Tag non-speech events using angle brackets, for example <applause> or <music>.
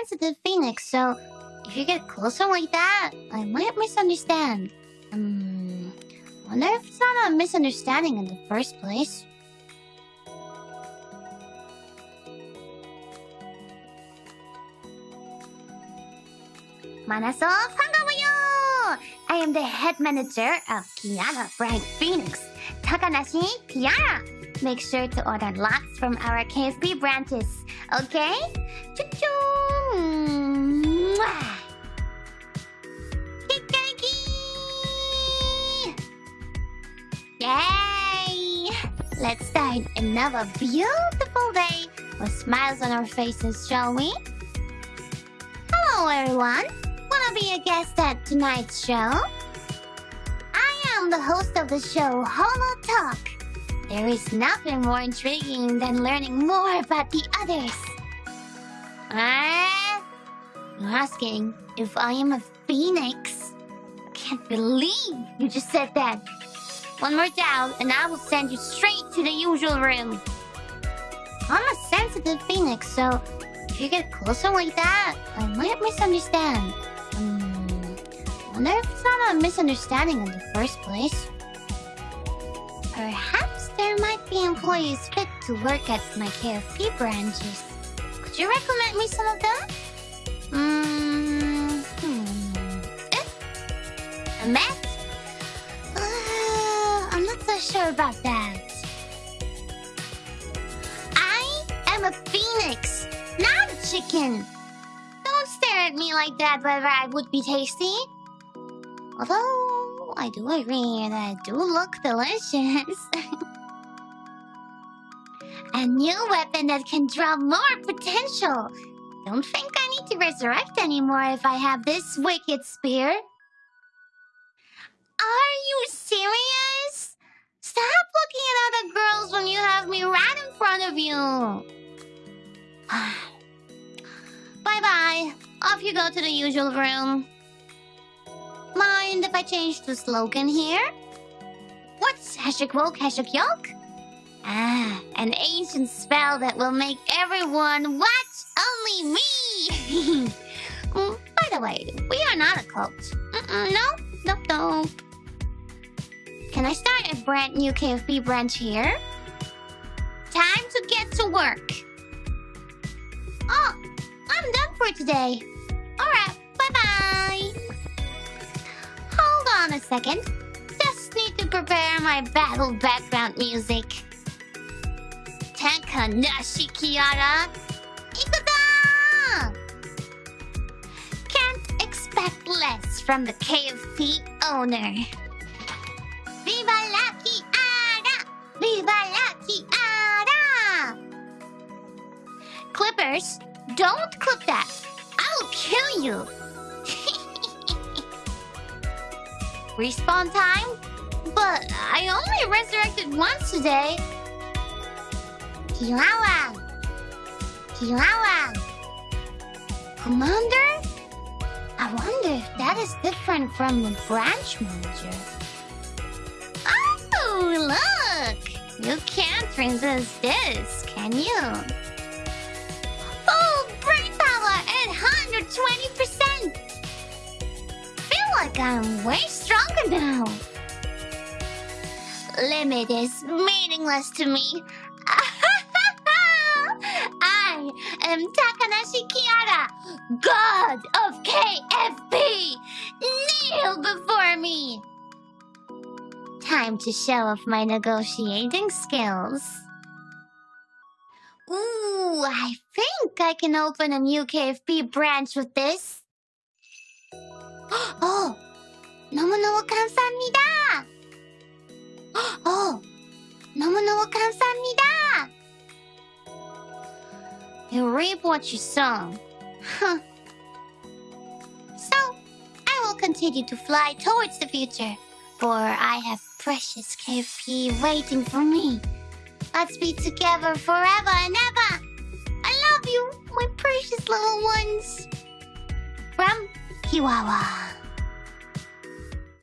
sensitive phoenix, so if you get closer like that, I might misunderstand. Um, wonder if it's not a misunderstanding in the first place. Manaso, 반가워요! I am the head manager of Kiara Bright Phoenix, Takanashi Kiara. Make sure to order lots from our KFP branches, okay? Choo-choo! Yay! Let's start another beautiful day with smiles on our faces, shall we? Hello, everyone. Wanna be a guest at tonight's show? I am the host of the show, Holo Talk. There is nothing more intriguing than learning more about the others. Ah, you're asking if I am a phoenix? I can't believe you just said that. One more down, and I will send you straight to the usual room. I'm a sensitive phoenix, so if you get closer like that, I might misunderstand. Hmm, wonder if it's not a misunderstanding in the first place. Perhaps there might be employees fit to work at my KFP branches. Could you recommend me some of them? Mm, hmm. Eh? A Met? Uh, I'm not so sure about that. I am a phoenix, not a chicken. Don't stare at me like that whether I would be tasty. Although, I do agree that I do look delicious. <laughs> a new weapon that can draw more potential. Don't think I need to resurrect anymore if I have this wicked spear. Are you serious? Stop looking at other girls when you have me right in front of you. <sighs> Bye-bye. Off you go to the usual room. Mind if I change the slogan here? What's Hashik Woke, Hashik Yoke? Ah, an ancient spell that will make everyone watch only me! <laughs> By the way, we are not a cult. No, nope, nope. Can I start a brand new KFP branch here? Time to get to work. Oh, I'm done for today. Alright, bye-bye. Hold on a second. Just need to prepare my battle background music. Takanashi Kiara. Ikuda! Can't expect less from the KFP owner. Viva la Kiara! Viva la Kiara! Clippers, don't clip that. I will kill you. <laughs> Respawn time? But I only resurrected once today. Chihuahua! Chihuahua! Commander? I wonder if that is different from the branch manager. Oh, look! You can't resist this, can you? Full brain power at 120%! Feel like I'm way stronger now. Limit is meaningless to me. I am Takanashi Kiara, God of KFP! Kneel before me! Time to show off my negotiating skills. Ooh, I think I can open a new KFP branch with this. <gasps> Oh! Nomunowo-kan-san-ni-da! <gasps> Oh! Nomunowo-kan-san-ni you reap what you sow. Huh. So, I will continue to fly towards the future, for I have precious KFP waiting for me. Let's be together forever and ever. I love you, my precious little ones. From Kiwawa.